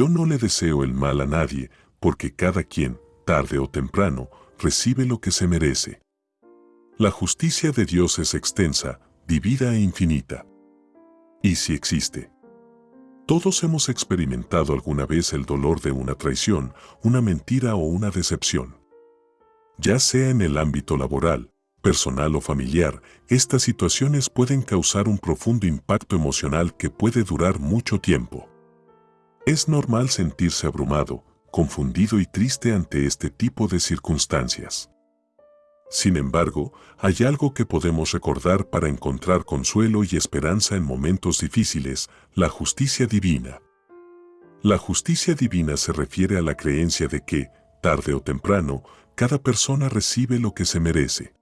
Yo no le deseo el mal a nadie, porque cada quien, tarde o temprano, recibe lo que se merece. La justicia de Dios es extensa, divida e infinita. Y si existe. Todos hemos experimentado alguna vez el dolor de una traición, una mentira o una decepción. Ya sea en el ámbito laboral, personal o familiar, estas situaciones pueden causar un profundo impacto emocional que puede durar mucho tiempo. Es normal sentirse abrumado, confundido y triste ante este tipo de circunstancias. Sin embargo, hay algo que podemos recordar para encontrar consuelo y esperanza en momentos difíciles, la justicia divina. La justicia divina se refiere a la creencia de que, tarde o temprano, cada persona recibe lo que se merece.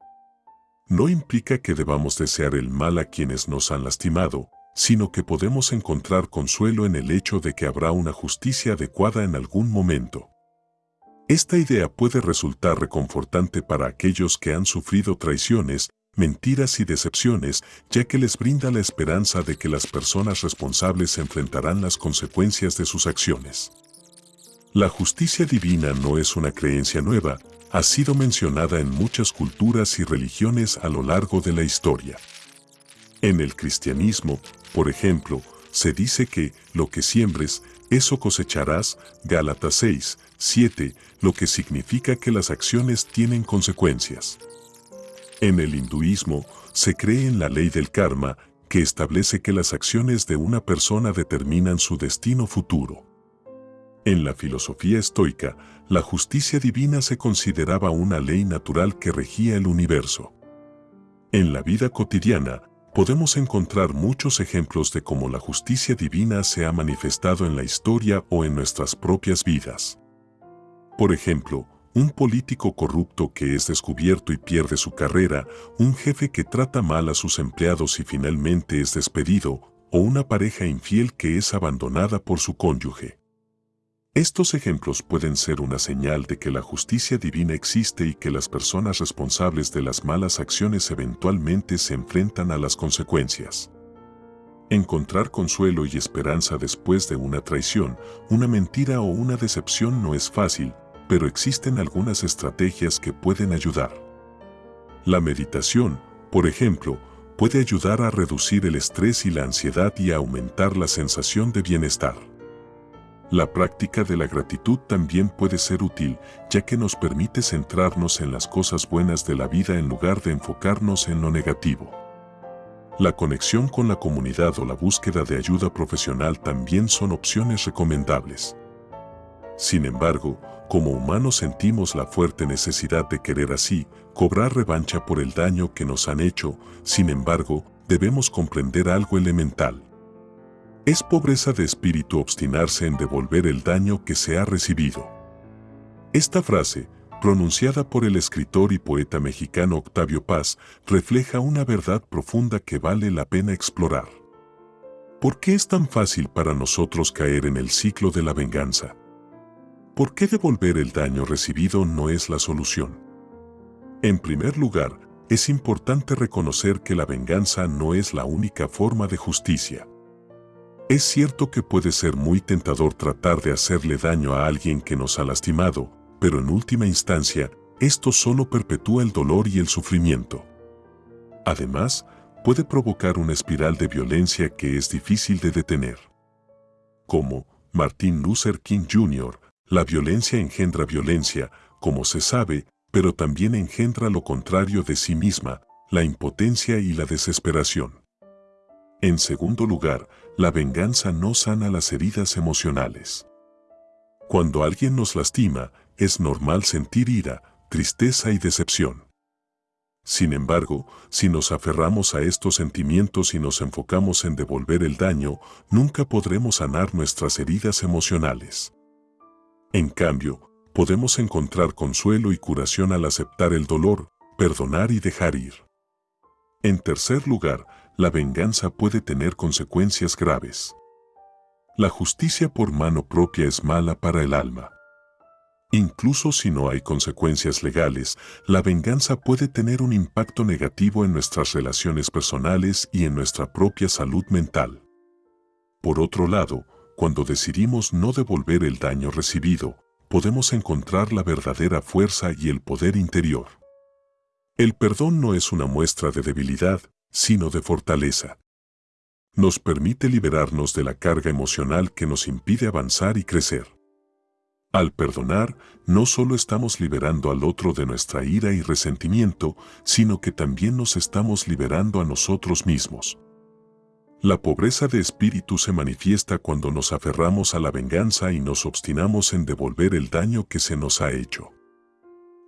No implica que debamos desear el mal a quienes nos han lastimado, sino que podemos encontrar consuelo en el hecho de que habrá una justicia adecuada en algún momento. Esta idea puede resultar reconfortante para aquellos que han sufrido traiciones, mentiras y decepciones, ya que les brinda la esperanza de que las personas responsables enfrentarán las consecuencias de sus acciones. La justicia divina no es una creencia nueva, ha sido mencionada en muchas culturas y religiones a lo largo de la historia. En el cristianismo, por ejemplo, se dice que lo que siembres, eso cosecharás, Gálatas 6, 7, lo que significa que las acciones tienen consecuencias. En el hinduismo, se cree en la ley del karma, que establece que las acciones de una persona determinan su destino futuro. En la filosofía estoica, la justicia divina se consideraba una ley natural que regía el universo. En la vida cotidiana, podemos encontrar muchos ejemplos de cómo la justicia divina se ha manifestado en la historia o en nuestras propias vidas. Por ejemplo, un político corrupto que es descubierto y pierde su carrera, un jefe que trata mal a sus empleados y finalmente es despedido, o una pareja infiel que es abandonada por su cónyuge. Estos ejemplos pueden ser una señal de que la justicia divina existe y que las personas responsables de las malas acciones eventualmente se enfrentan a las consecuencias. Encontrar consuelo y esperanza después de una traición, una mentira o una decepción no es fácil, pero existen algunas estrategias que pueden ayudar. La meditación, por ejemplo, puede ayudar a reducir el estrés y la ansiedad y a aumentar la sensación de bienestar. La práctica de la gratitud también puede ser útil, ya que nos permite centrarnos en las cosas buenas de la vida en lugar de enfocarnos en lo negativo. La conexión con la comunidad o la búsqueda de ayuda profesional también son opciones recomendables. Sin embargo, como humanos sentimos la fuerte necesidad de querer así, cobrar revancha por el daño que nos han hecho, sin embargo, debemos comprender algo elemental. Es pobreza de espíritu obstinarse en devolver el daño que se ha recibido. Esta frase, pronunciada por el escritor y poeta mexicano Octavio Paz, refleja una verdad profunda que vale la pena explorar. ¿Por qué es tan fácil para nosotros caer en el ciclo de la venganza? ¿Por qué devolver el daño recibido no es la solución? En primer lugar, es importante reconocer que la venganza no es la única forma de justicia. Es cierto que puede ser muy tentador tratar de hacerle daño a alguien que nos ha lastimado, pero en última instancia, esto solo perpetúa el dolor y el sufrimiento. Además, puede provocar una espiral de violencia que es difícil de detener. Como Martin Luther King Jr., la violencia engendra violencia, como se sabe, pero también engendra lo contrario de sí misma, la impotencia y la desesperación. En segundo lugar, la venganza no sana las heridas emocionales. Cuando alguien nos lastima, es normal sentir ira, tristeza y decepción. Sin embargo, si nos aferramos a estos sentimientos y nos enfocamos en devolver el daño, nunca podremos sanar nuestras heridas emocionales. En cambio, podemos encontrar consuelo y curación al aceptar el dolor, perdonar y dejar ir. En tercer lugar, la venganza puede tener consecuencias graves. La justicia por mano propia es mala para el alma. Incluso si no hay consecuencias legales, la venganza puede tener un impacto negativo en nuestras relaciones personales y en nuestra propia salud mental. Por otro lado, cuando decidimos no devolver el daño recibido, podemos encontrar la verdadera fuerza y el poder interior. El perdón no es una muestra de debilidad, sino de fortaleza. Nos permite liberarnos de la carga emocional que nos impide avanzar y crecer. Al perdonar, no solo estamos liberando al otro de nuestra ira y resentimiento, sino que también nos estamos liberando a nosotros mismos. La pobreza de espíritu se manifiesta cuando nos aferramos a la venganza y nos obstinamos en devolver el daño que se nos ha hecho.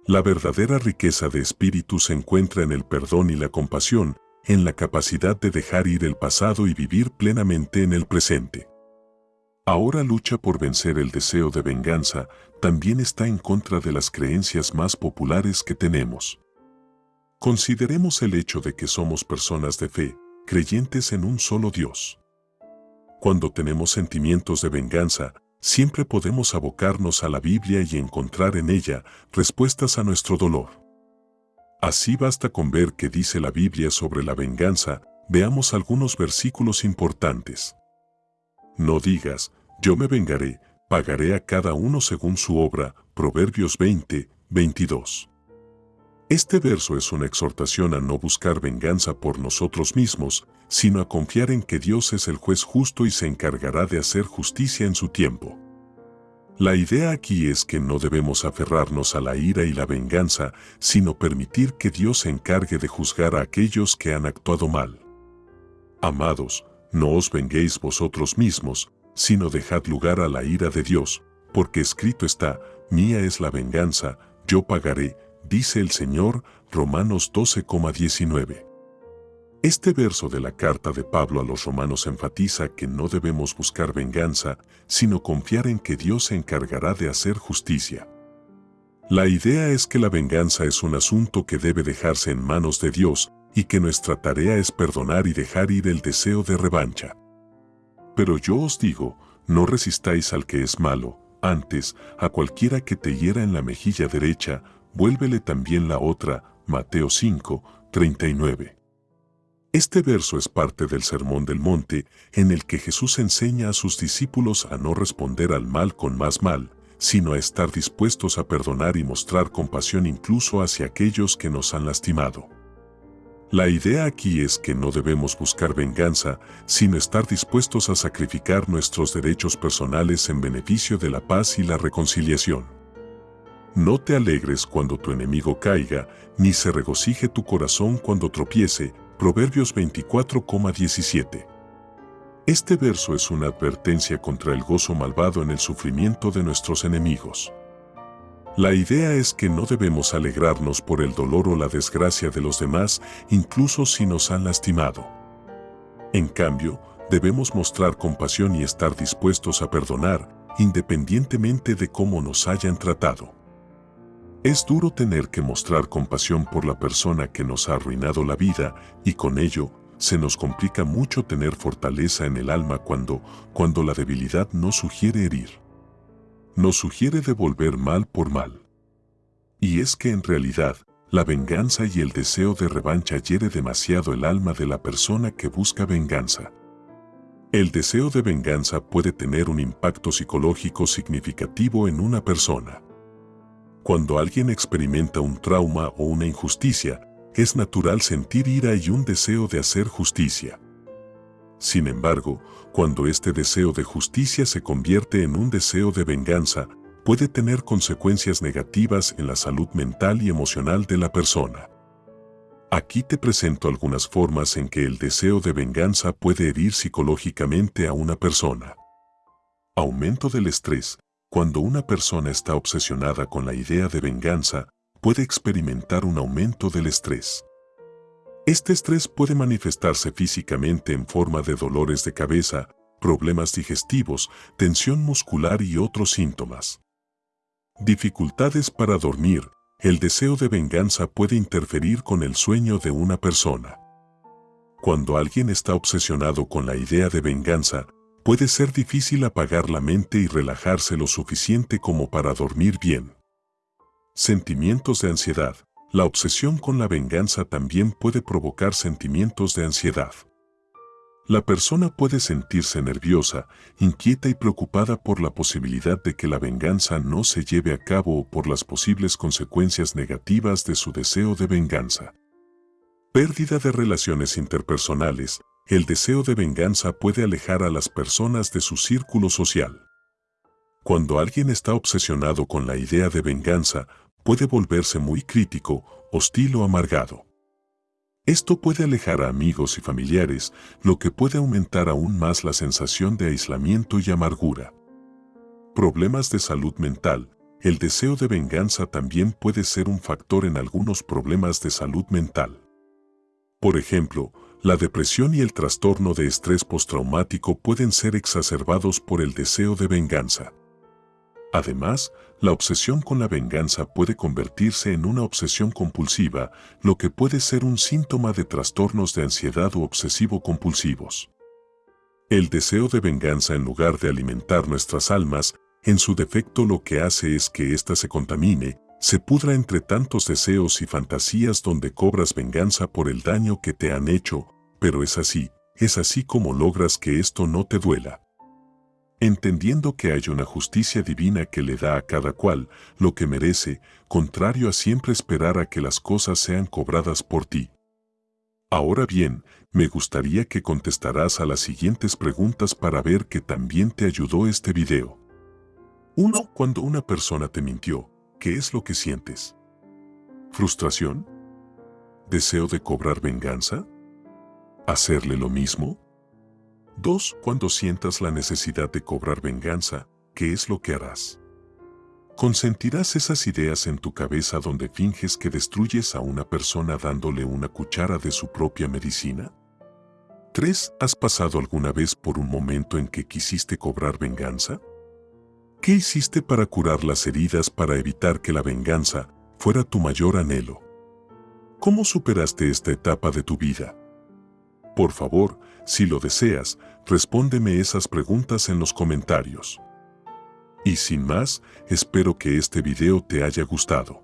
La verdadera riqueza de espíritu se encuentra en el perdón y la compasión, en la capacidad de dejar ir el pasado y vivir plenamente en el presente. Ahora lucha por vencer el deseo de venganza, también está en contra de las creencias más populares que tenemos. Consideremos el hecho de que somos personas de fe, creyentes en un solo Dios. Cuando tenemos sentimientos de venganza, siempre podemos abocarnos a la Biblia y encontrar en ella respuestas a nuestro dolor. Así basta con ver qué dice la Biblia sobre la venganza, veamos algunos versículos importantes. No digas, yo me vengaré, pagaré a cada uno según su obra, Proverbios 20, 22. Este verso es una exhortación a no buscar venganza por nosotros mismos, sino a confiar en que Dios es el juez justo y se encargará de hacer justicia en su tiempo. La idea aquí es que no debemos aferrarnos a la ira y la venganza, sino permitir que Dios se encargue de juzgar a aquellos que han actuado mal. Amados, no os venguéis vosotros mismos, sino dejad lugar a la ira de Dios, porque escrito está, mía es la venganza, yo pagaré, dice el Señor, Romanos 12,19. Este verso de la carta de Pablo a los romanos enfatiza que no debemos buscar venganza, sino confiar en que Dios se encargará de hacer justicia. La idea es que la venganza es un asunto que debe dejarse en manos de Dios y que nuestra tarea es perdonar y dejar ir el deseo de revancha. Pero yo os digo, no resistáis al que es malo, antes, a cualquiera que te hiera en la mejilla derecha, vuélvele también la otra, Mateo 5, 39. Este verso es parte del Sermón del Monte, en el que Jesús enseña a sus discípulos a no responder al mal con más mal, sino a estar dispuestos a perdonar y mostrar compasión incluso hacia aquellos que nos han lastimado. La idea aquí es que no debemos buscar venganza, sino estar dispuestos a sacrificar nuestros derechos personales en beneficio de la paz y la reconciliación. No te alegres cuando tu enemigo caiga, ni se regocije tu corazón cuando tropiece. Proverbios 24,17. Este verso es una advertencia contra el gozo malvado en el sufrimiento de nuestros enemigos. La idea es que no debemos alegrarnos por el dolor o la desgracia de los demás, incluso si nos han lastimado. En cambio, debemos mostrar compasión y estar dispuestos a perdonar, independientemente de cómo nos hayan tratado. Es duro tener que mostrar compasión por la persona que nos ha arruinado la vida y con ello se nos complica mucho tener fortaleza en el alma cuando, cuando la debilidad no sugiere herir. Nos sugiere devolver mal por mal. Y es que en realidad, la venganza y el deseo de revancha hiere demasiado el alma de la persona que busca venganza. El deseo de venganza puede tener un impacto psicológico significativo en una persona. Cuando alguien experimenta un trauma o una injusticia, es natural sentir ira y un deseo de hacer justicia. Sin embargo, cuando este deseo de justicia se convierte en un deseo de venganza, puede tener consecuencias negativas en la salud mental y emocional de la persona. Aquí te presento algunas formas en que el deseo de venganza puede herir psicológicamente a una persona. Aumento del estrés, cuando una persona está obsesionada con la idea de venganza, puede experimentar un aumento del estrés. Este estrés puede manifestarse físicamente en forma de dolores de cabeza, problemas digestivos, tensión muscular y otros síntomas. Dificultades para dormir. El deseo de venganza puede interferir con el sueño de una persona. Cuando alguien está obsesionado con la idea de venganza, puede ser difícil apagar la mente y relajarse lo suficiente como para dormir bien. Sentimientos de ansiedad. La obsesión con la venganza también puede provocar sentimientos de ansiedad. La persona puede sentirse nerviosa, inquieta y preocupada por la posibilidad de que la venganza no se lleve a cabo o por las posibles consecuencias negativas de su deseo de venganza. Pérdida de relaciones interpersonales. El deseo de venganza puede alejar a las personas de su círculo social. Cuando alguien está obsesionado con la idea de venganza, puede volverse muy crítico, hostil o amargado. Esto puede alejar a amigos y familiares, lo que puede aumentar aún más la sensación de aislamiento y amargura. Problemas de salud mental. El deseo de venganza también puede ser un factor en algunos problemas de salud mental. Por ejemplo, la depresión y el trastorno de estrés postraumático pueden ser exacerbados por el deseo de venganza. Además, la obsesión con la venganza puede convertirse en una obsesión compulsiva, lo que puede ser un síntoma de trastornos de ansiedad o obsesivo-compulsivos. El deseo de venganza en lugar de alimentar nuestras almas, en su defecto lo que hace es que ésta se contamine, se pudra entre tantos deseos y fantasías donde cobras venganza por el daño que te han hecho, pero es así, es así como logras que esto no te duela entendiendo que hay una justicia divina que le da a cada cual lo que merece, contrario a siempre esperar a que las cosas sean cobradas por ti. Ahora bien, me gustaría que contestarás a las siguientes preguntas para ver que también te ayudó este video. 1. Cuando una persona te mintió, ¿qué es lo que sientes? ¿Frustración? ¿Deseo de cobrar venganza? ¿Hacerle lo mismo? 2. Cuando sientas la necesidad de cobrar venganza, ¿qué es lo que harás? ¿Consentirás esas ideas en tu cabeza donde finges que destruyes a una persona dándole una cuchara de su propia medicina? 3. ¿Has pasado alguna vez por un momento en que quisiste cobrar venganza? ¿Qué hiciste para curar las heridas para evitar que la venganza fuera tu mayor anhelo? ¿Cómo superaste esta etapa de tu vida? Por favor, si lo deseas, respóndeme esas preguntas en los comentarios. Y sin más, espero que este video te haya gustado.